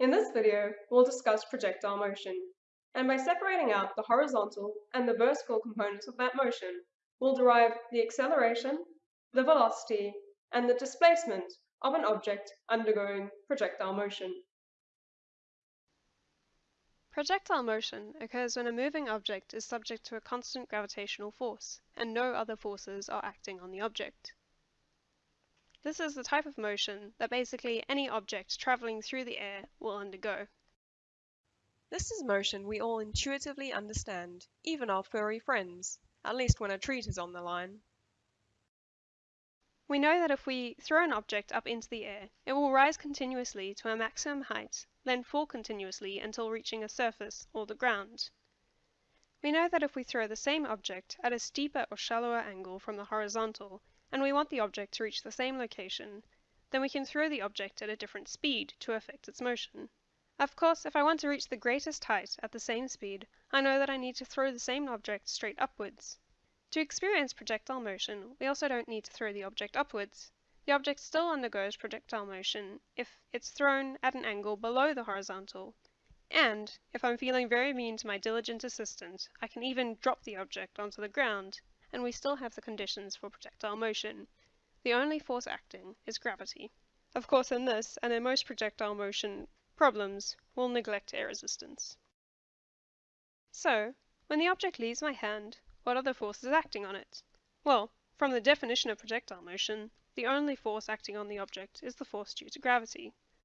In this video, we'll discuss projectile motion, and by separating out the horizontal and the vertical components of that motion, we'll derive the acceleration, the velocity, and the displacement of an object undergoing projectile motion. Projectile motion occurs when a moving object is subject to a constant gravitational force, and no other forces are acting on the object. This is the type of motion that basically any object traveling through the air will undergo. This is motion we all intuitively understand, even our furry friends, at least when a treat is on the line. We know that if we throw an object up into the air, it will rise continuously to a maximum height, then fall continuously until reaching a surface or the ground. We know that if we throw the same object at a steeper or shallower angle from the horizontal, and we want the object to reach the same location, then we can throw the object at a different speed to affect its motion. Of course, if I want to reach the greatest height at the same speed, I know that I need to throw the same object straight upwards. To experience projectile motion, we also don't need to throw the object upwards. The object still undergoes projectile motion if it's thrown at an angle below the horizontal. And, if I'm feeling very mean to my diligent assistant, I can even drop the object onto the ground and we still have the conditions for projectile motion. The only force acting is gravity. Of course in this, and in most projectile motion problems, we'll neglect air resistance. So, when the object leaves my hand, what are the forces acting on it? Well, from the definition of projectile motion, the only force acting on the object is the force due to gravity.